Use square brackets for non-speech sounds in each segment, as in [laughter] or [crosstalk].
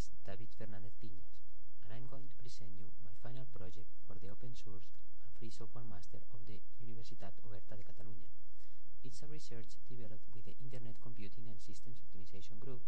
is David Fernandez Piñas, and I'm going to present you my final project for the open source and free software master of the Universitat Oberta de Catalunya. It's a research developed with the Internet Computing and Systems Optimization Group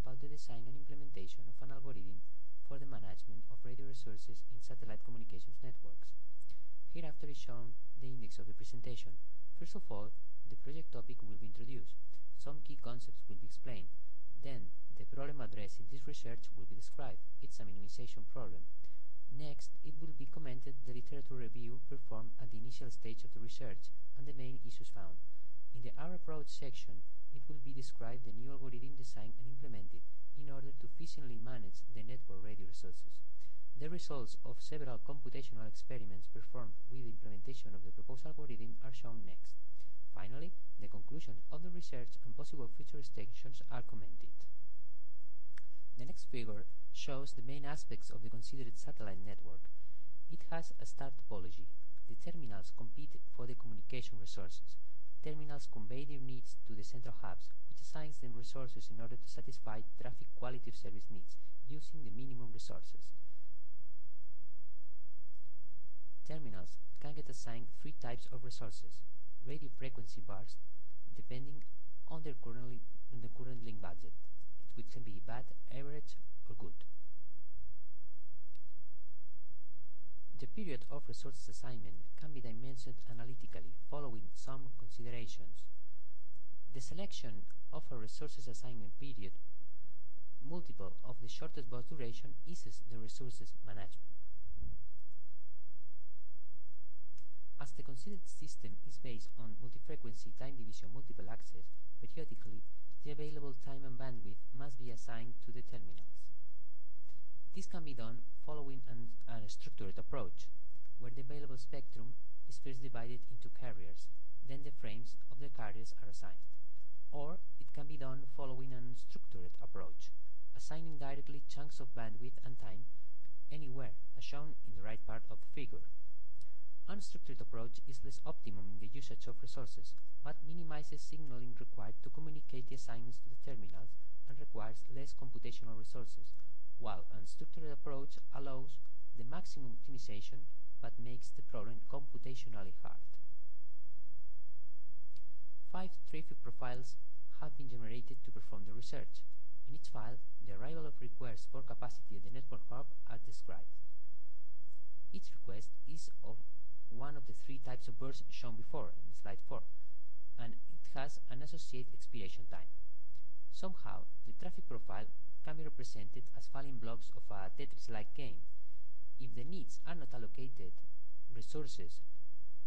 about the design and implementation of an algorithm for the management of radio resources in satellite communications networks. Hereafter is shown the index of the presentation. First of all, the project topic will be introduced. Some key concepts will be explained. Then, the problem addressed in this research will be described. It's a minimization problem. Next, it will be commented the literature review performed at the initial stage of the research and the main issues found. In the R approach section, it will be described the new algorithm designed and implemented in order to efficiently manage the network radio resources. The results of several computational experiments performed with the implementation of the proposed algorithm are shown next. Finally, the conclusions of the research and possible future extensions are commented. The next figure shows the main aspects of the considered satellite network. It has a star topology. The terminals compete for the communication resources. Terminals convey their needs to the central hubs, which assigns them resources in order to satisfy traffic quality of service needs, using the minimum resources. Terminals can get assigned three types of resources. Radio frequency bars, depending on their currently, the current link budget. Which can be bad, average, or good. The period of resources assignment can be dimensioned analytically following some considerations. The selection of a resources assignment period multiple of the shortest burst duration eases the resources management. As the considered system is based on multi-frequency time division multiple access, periodically the available time and bandwidth must be assigned to the terminals. This can be done following an, a structured approach, where the available spectrum is first divided into carriers, then the frames of the carriers are assigned. Or it can be done following an unstructured approach, assigning directly chunks of bandwidth and time anywhere, as shown in the right part of the figure. Unstructured approach is less optimum in the usage of resources, but minimizes signaling required to communicate the assignments to the terminals and requires less computational resources, while unstructured approach allows the maximum optimization but makes the problem computationally hard. Five traffic profiles have been generated to perform the research. In each file, the arrival of requests for capacity at the network hub are described. Each request is of one of the three types of bursts shown before in slide 4, and it has an associated expiration time. Somehow, the traffic profile can be represented as falling blocks of a Tetris-like game. If the needs are not allocated resources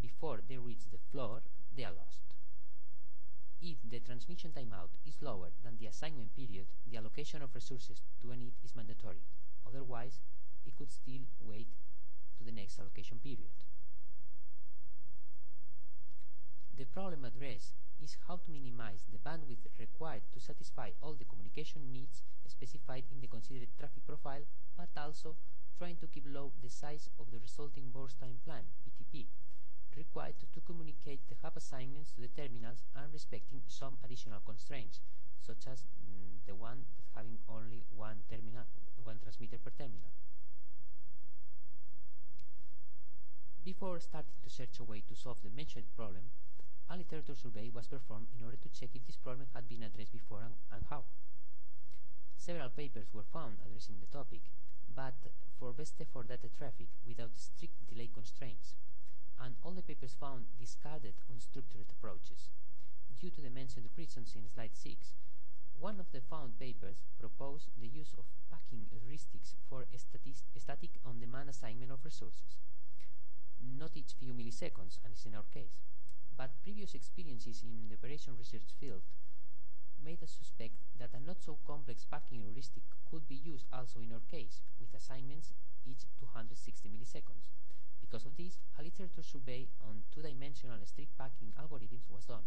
before they reach the floor, they are lost. If the transmission timeout is lower than the assignment period, the allocation of resources to a need is mandatory. Otherwise, it could still wait to the next allocation period. The problem addressed is how to minimize the bandwidth required to satisfy all the communication needs specified in the considered traffic profile, but also trying to keep low the size of the resulting burst time plan, BTP, required to communicate the hub assignments to the terminals and respecting some additional constraints, such as mm, the one that having only one terminal, one transmitter per terminal. Before starting to search a way to solve the mentioned problem, a literature survey was performed in order to check if this problem had been addressed before and, and how. Several papers were found addressing the topic, but for best effort data traffic without strict delay constraints, and all the papers found discarded unstructured approaches. Due to the mentioned reasons in slide 6, one of the found papers proposed the use of packing heuristics for static on-demand assignment of resources. Not each few milliseconds, and is in our case, but previous experiences in the operation research field made us suspect that a not so complex packing heuristic could be used also in our case, with assignments each 260 milliseconds. Because of this, a literature survey on two-dimensional strip packing algorithms was done,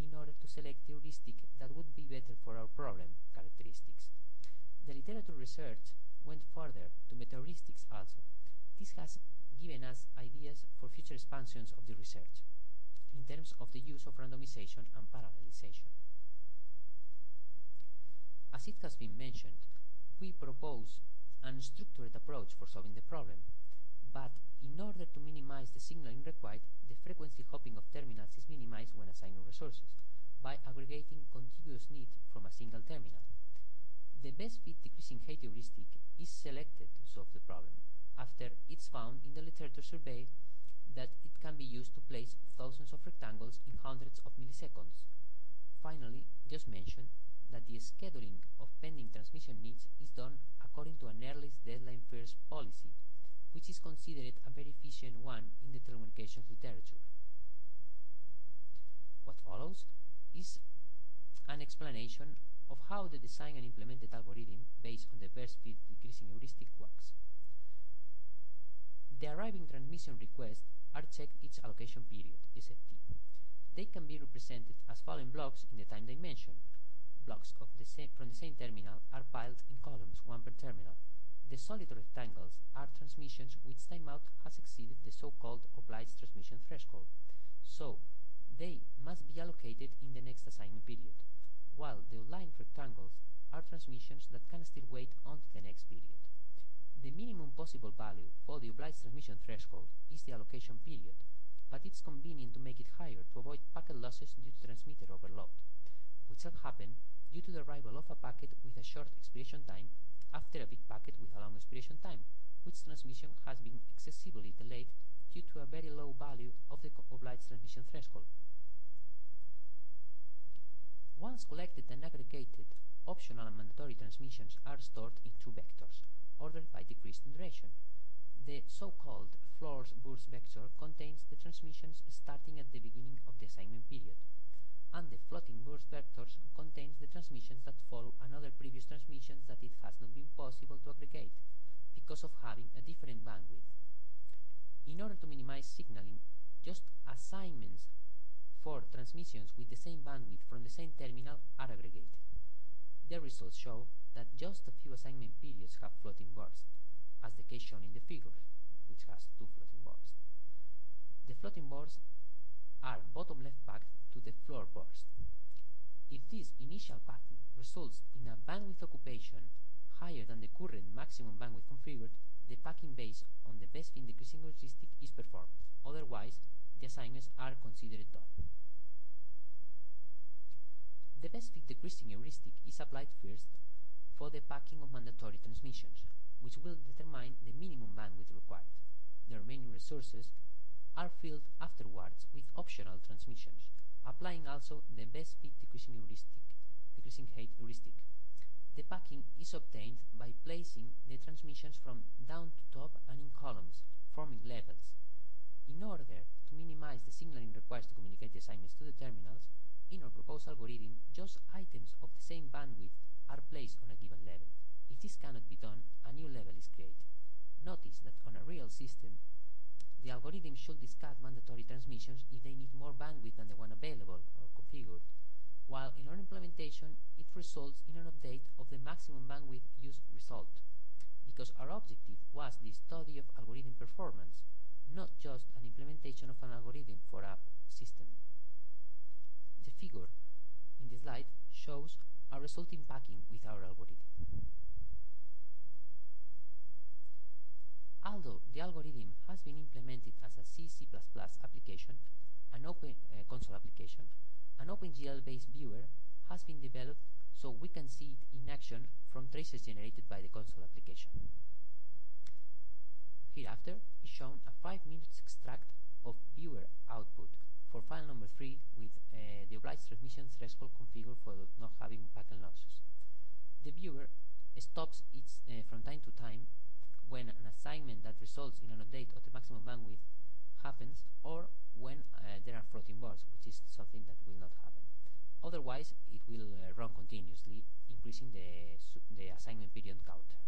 in order to select the heuristic that would be better for our problem characteristics. The literature research went further to meta-heuristics also. This has given us ideas for future expansions of the research in terms of the use of randomization and parallelization. As it has been mentioned, we propose an structured approach for solving the problem, but in order to minimize the signaling required, the frequency hopping of terminals is minimized when assigning resources by aggregating contiguous need from a single terminal. The best fit decreasing heuristic is selected to solve the problem after it's found in the literature survey that it can be used to place thousands of rectangles in hundreds of milliseconds. Finally, just mention that the scheduling of pending transmission needs is done according to an earliest deadline first policy, which is considered a very efficient one in the telecommunications literature. What follows is an explanation of how the design and implemented algorithm based on the best fit decreasing heuristic works. The arriving transmission requests are checked each allocation period, SFT. They can be represented as following blocks in the time dimension. Blocks of the from the same terminal are piled in columns, one per terminal. The solid rectangles are transmissions which timeout has exceeded the so-called obliged transmission threshold, so they must be allocated in the next assignment period, while the aligned rectangles are transmissions that can still wait until the next period. The minimum possible value for the obliged transmission threshold is the allocation period, but it's convenient to make it higher to avoid packet losses due to transmitter overload, which can happen due to the arrival of a packet with a short expiration time after a big packet with a long expiration time, which transmission has been excessively delayed due to a very low value of the obliged transmission threshold. Once collected and aggregated, optional and mandatory transmissions are stored in two vectors, ordered by decreased duration. The so-called floors burst vector contains the transmissions starting at the beginning of the assignment period, and the floating burst vectors contains the transmissions that follow another previous transmissions that it has not been possible to aggregate because of having a different bandwidth. In order to minimize signaling, just assignments for transmissions with the same bandwidth from the same terminal are aggregated. The results show that just a few assignment periods have floating bursts, as the case shown in the figure, which has two floating bursts. The floating bursts are bottom left packed to the floor burst. If this initial packing results in a bandwidth occupation higher than the current maximum bandwidth configured, the packing based on the best fit decreasing heuristic is performed. Otherwise, the assignments are considered done. The best fit decreasing heuristic is applied first for the packing of mandatory transmissions, which will determine the minimum bandwidth required. The remaining resources are filled afterwards with optional transmissions, applying also the best fit decreasing heuristic, decreasing height heuristic. The packing is obtained by placing the transmissions from down to top and in columns, forming levels. In order to minimize the signaling required to communicate the assignments to the terminals, in our proposed algorithm, just items of the same bandwidth are placed on a given this cannot be done, a new level is created. Notice that on a real system, the algorithm should discard mandatory transmissions if they need more bandwidth than the one available or configured, while in our implementation, it results in an update of the maximum bandwidth use result, because our objective was the study of algorithm performance, not just an implementation of an algorithm for a system. The figure in the slide shows a resulting packing with our algorithm. Although the algorithm has been implemented as a C, C++ application, an open uh, console application, an OpenGL-based viewer has been developed so we can see it in action from traces generated by the console application. Hereafter is shown a 5 minutes extract of viewer output for file number 3 with uh, the obliged transmission threshold configured for not having packet losses. The viewer stops uh, from time to time when an assignment that results in an update of the maximum bandwidth happens or when uh, there are floating bursts, which is something that will not happen. Otherwise, it will uh, run continuously, increasing the, the assignment period counter.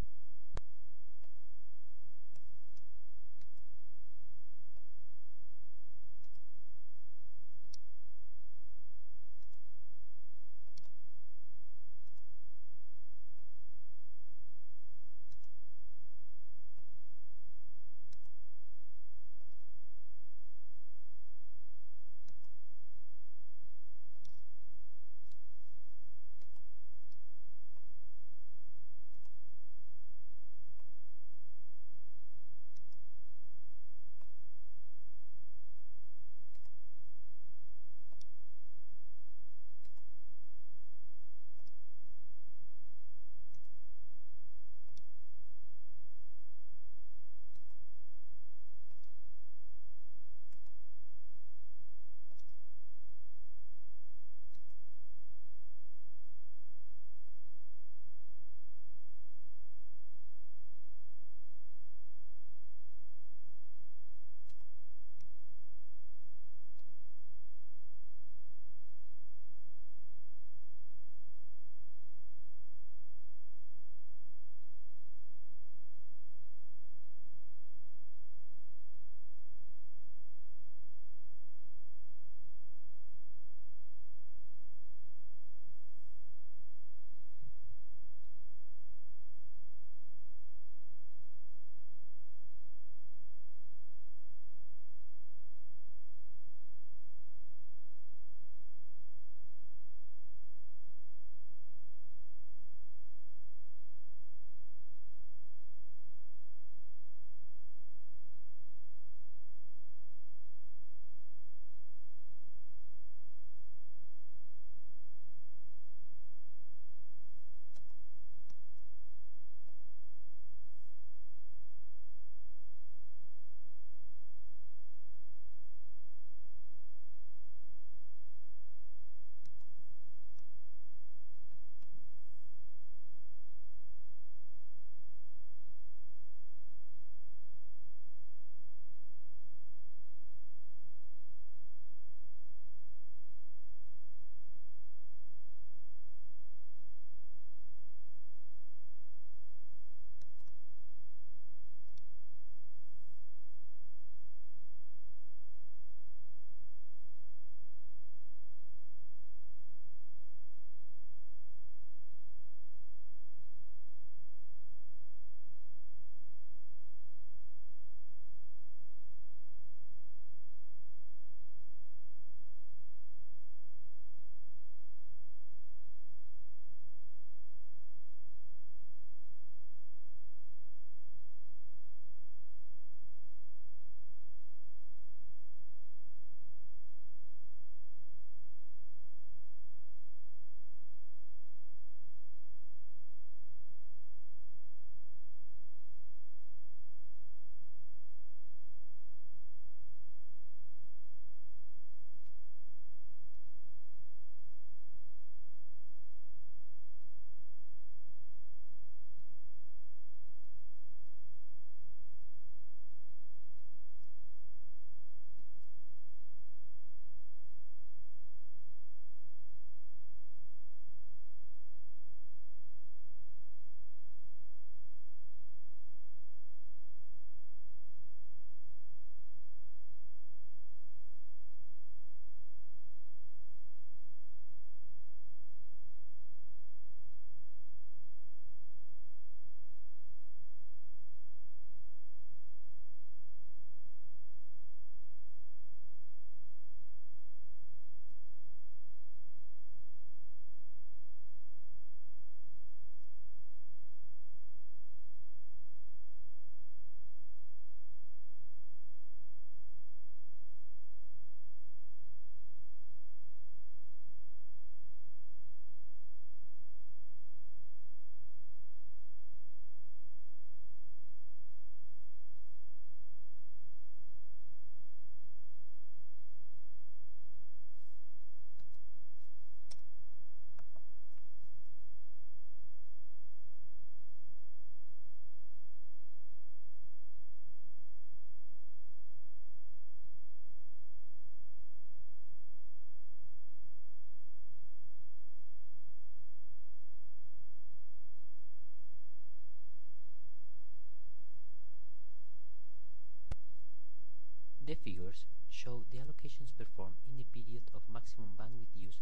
Figures show the allocations performed in the period of maximum bandwidth use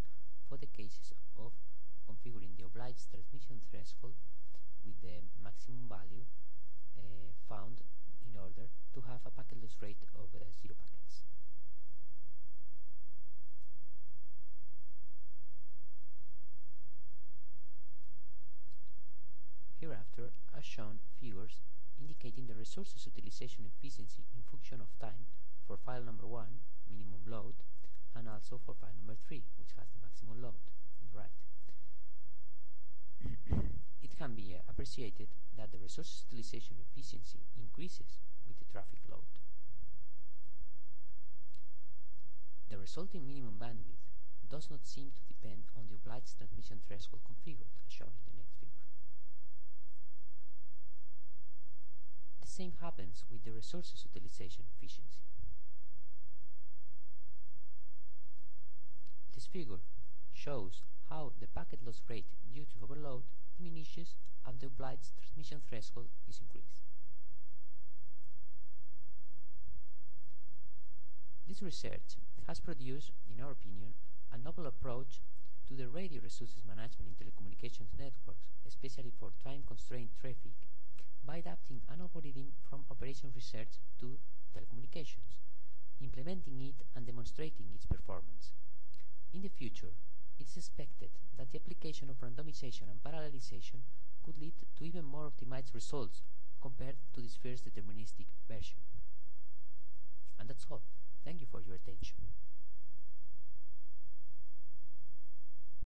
for the cases of configuring the obliged transmission threshold with the maximum value uh, found in order to have a packet loss rate of uh, zero packets. Hereafter are shown figures indicating the resources utilization efficiency in function of time for file number 1, minimum load, and also for file number 3, which has the maximum load in right. [coughs] it can be uh, appreciated that the resource utilization efficiency increases with the traffic load. The resulting minimum bandwidth does not seem to depend on the obliged transmission threshold configured, as shown in the next figure. The same happens with the resources utilization efficiency. This figure shows how the packet loss rate due to overload diminishes as the obliged transmission threshold is increased. This research has produced, in our opinion, a novel approach to the radio resources management in telecommunications networks, especially for time-constrained traffic, by adapting an algorithm from operation research to telecommunications, implementing it and demonstrating its performance. In the future, it is expected that the application of randomization and parallelization could lead to even more optimized results compared to this first deterministic version. And that's all. Thank you for your attention.